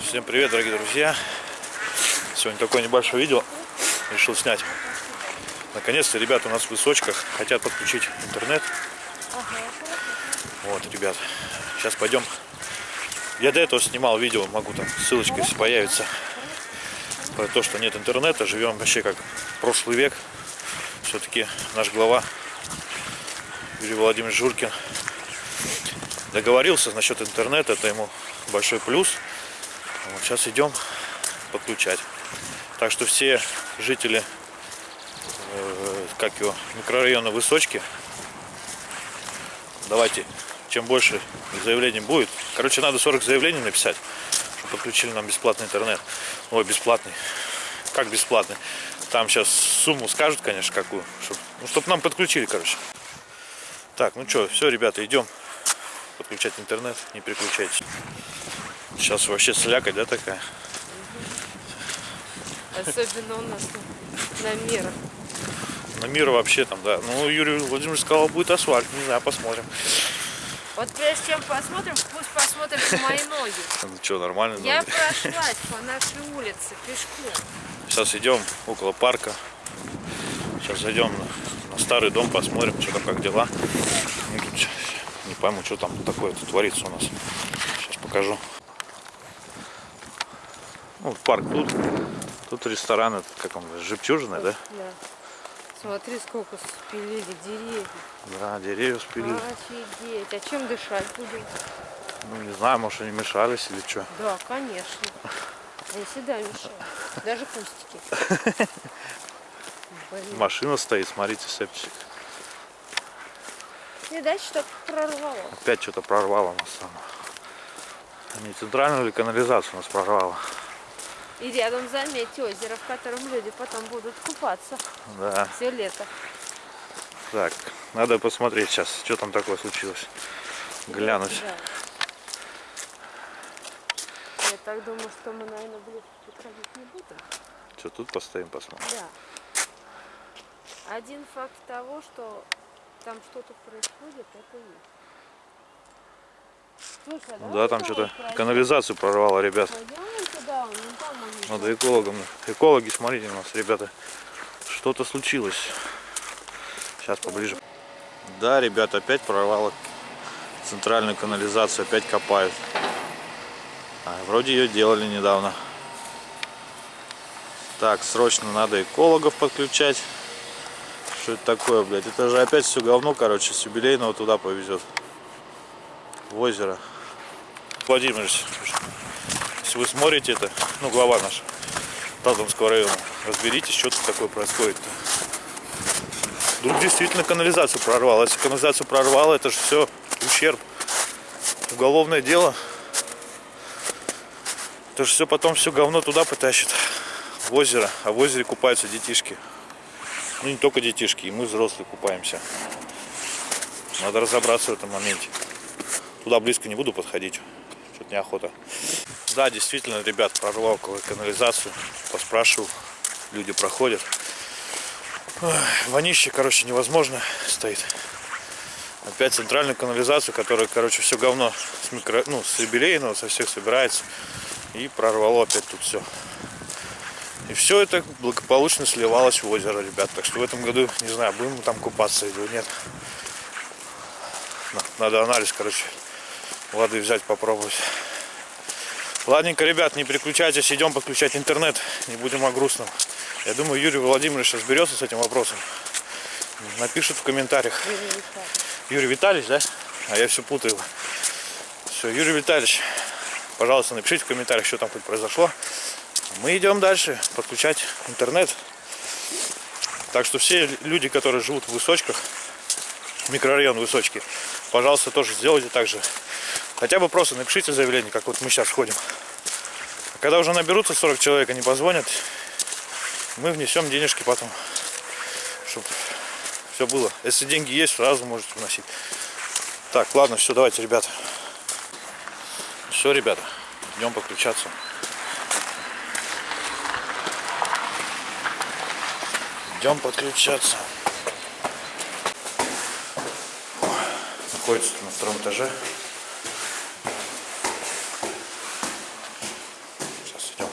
Всем привет, дорогие друзья! Сегодня такое небольшое видео решил снять. Наконец-то ребята у нас в высочках хотят подключить интернет. Вот, ребят, сейчас пойдем. Я до этого снимал видео, могу там ссылочка, если появится, про то, что нет интернета, живем вообще как прошлый век. Все-таки наш глава Юрий Владимирович Журкин договорился насчет интернета, это ему большой плюс. Вот сейчас идем подключать. Так что все жители э, как его, микрорайона Высочки, давайте, чем больше заявлений будет. Короче, надо 40 заявлений написать, подключили нам бесплатный интернет. Ой, бесплатный. Как бесплатный? Там сейчас сумму скажут, конечно, какую. Чтоб, ну, чтобы нам подключили, короче. Так, ну что, все, ребята, идем подключать интернет, не переключайтесь. Сейчас вообще слякоть, да, такая? Особенно у нас на мирах. На мир вообще там, да. Ну, Юрий Владимирович сказал, будет асфальт. Не знаю, посмотрим. Вот прежде чем посмотрим, пусть посмотрят мои ноги. Ну что, нормально? Я прошлась по нашей улице пешком. Сейчас идем около парка. Сейчас зайдем на, на старый дом, посмотрим, что там, как дела. Ну, тут не пойму, что там такое -то творится у нас. Сейчас покажу. Ну, вот парк тут. Тут ресторан, этот, как он, жемчужина, да? Да. Смотри, сколько спилили деревьев. Да, деревья спилили. Офигеть. А чем дышать будем? Ну, не знаю, может, они мешались или что. Да, конечно. Они всегда мешают. Даже кустики. Блин. Машина стоит, смотрите, септик. Видать, что прорвало. Опять что-то прорвало нас там. Не центральную или канализацию нас прорвало. И рядом, заметьте, озеро, в котором люди потом будут купаться Да. все лето. Так, надо посмотреть сейчас, что там такое случилось. Глянуть. Да. Я так думаю, что мы, наверное, близко подходить не будем. Что тут постоим, посмотрим. Да. Один факт того, что там что-то происходит, это есть. Слушай, Ну да, там что-то канализацию прорвало, ребят. Туда, там Надо экологам. Экологи, смотрите у нас, ребята. Что-то случилось. Сейчас поближе. Да, ребят, опять прорвало центральную канализацию, опять копают. А, вроде ее делали недавно. Так, срочно надо экологов подключать. Что это такое, блядь? Это же опять все говно, короче, с юбилейного туда повезет. В озеро. Владимирович, если вы смотрите это, ну, глава наш Тазовского района, разберитесь, что тут такое происходит-то. Вдруг действительно канализацию прорвало. Если канализацию прорвало, это же все ущерб. Уголовное дело. Это же все потом все говно туда потащит. В озеро. А в озере купаются детишки. Ну не только детишки, и мы взрослые купаемся. Надо разобраться в этом моменте. Туда близко не буду подходить. Что-то неохота. Да, действительно, ребят, прорвал канализацию. Поспрашивал. Люди проходят. Вонище, короче, невозможно стоит. Опять центральную канализацию, которая, короче, все говно с микро, ну, с юбилейного, со всех собирается. И прорвало опять тут все. И все это благополучно сливалось в озеро, ребят. Так что в этом году, не знаю, будем мы там купаться или нет. На- Надо анализ, короче, воды взять, попробовать. Ладненько, ребят, не переключайтесь, идем подключать интернет. Не будем о грустном. Я думаю, Юрий Владимирович разберется с этим вопросом. Напишет в комментариях. Юрий Витальевич, да? А я все путаю. Все, Юрий Витальевич, пожалуйста, напишите в комментариях, что там хоть произошло. Мы идем дальше подключать интернет. Так что все люди, которые живут в Высочках, микрорайон Высочки, пожалуйста, тоже сделайте так же. Хотя бы просто напишите заявление, как вот мы сейчас ходим. Когда уже наберутся 40 человек, они позвонят, мы внесем денежки потом, чтобы все было. Если деньги есть, сразу можете вносить. Так, ладно, все, давайте, ребята. Все, ребята, идем подключаться. Идем подключаться. Находится на втором этаже. Сейчас идем,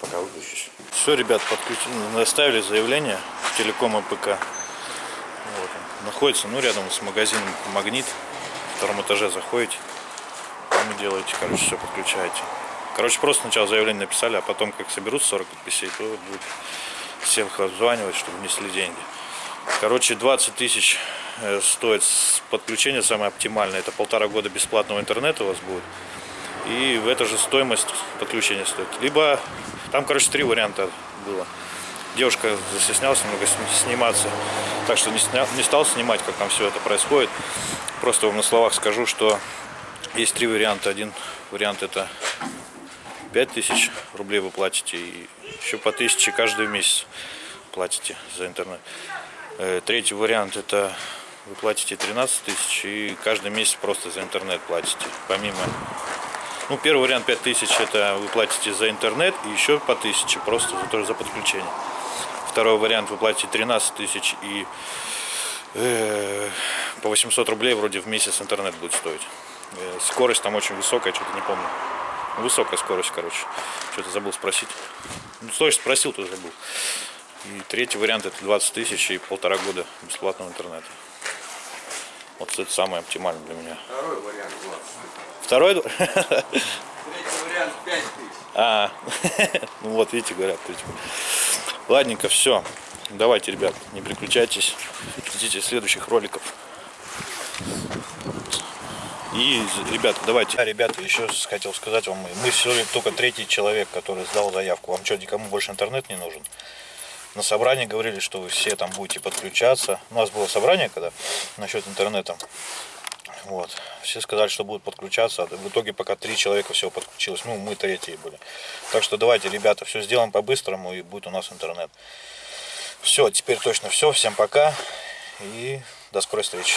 пока выключусь. Все, ребят, подключили, оставили заявление в телеком АПК. Вот он. Находится, ну, рядом с магазином Магнит. На втором этаже заходите. Там и делаете, короче, все подключаете. Короче, просто сначала заявление написали, а потом, как соберутся 40 подписей, то будет всех обзванивать, чтобы внесли деньги. Короче, 20 тысяч стоит с- подключение самое оптимальное. Это полтора года бесплатного интернета у вас будет. И в эту же стоимость подключения стоит. Либо там, короче, три варианта было. Девушка застеснялась немного сни- сниматься, так что не, сня- не стал снимать, как там все это происходит. Просто вам на словах скажу, что есть три варианта. Один вариант это 5000 рублей вы платите и еще по 1000 каждый месяц платите за интернет. Э, Третий вариант это вы платите 13 тысяч и каждый месяц просто за интернет платите. Помимо ну, первый вариант 5000 это вы платите за интернет и еще по 1000 просто тоже за подключение. Второй вариант вы платите 13 тысяч и э, по 800 рублей вроде в месяц интернет будет стоить. Э, скорость там очень высокая, что-то не помню. Высокая скорость, короче. Что-то забыл спросить. Ну, что спросил, то забыл. И третий вариант это 20 тысяч и полтора года бесплатного интернета. Вот это самое оптимальное для меня. Второй вариант 20. Второй? Третий вариант 5 тысяч. А, ну вот, видите, говорят. третий. Ладненько, все. Давайте, ребят, не переключайтесь. Ждите следующих роликов. И, ребята, давайте. А, ребята, еще хотел сказать вам, мы сегодня только третий человек, который сдал заявку. Вам что, никому больше интернет не нужен? На собрании говорили, что вы все там будете подключаться. У нас было собрание, когда насчет интернета. Вот. Все сказали, что будут подключаться. а В итоге пока три человека всего подключилось. Ну, мы третьи были. Так что давайте, ребята, все сделаем по-быстрому и будет у нас интернет. Все, теперь точно все. Всем пока и до скорой встречи.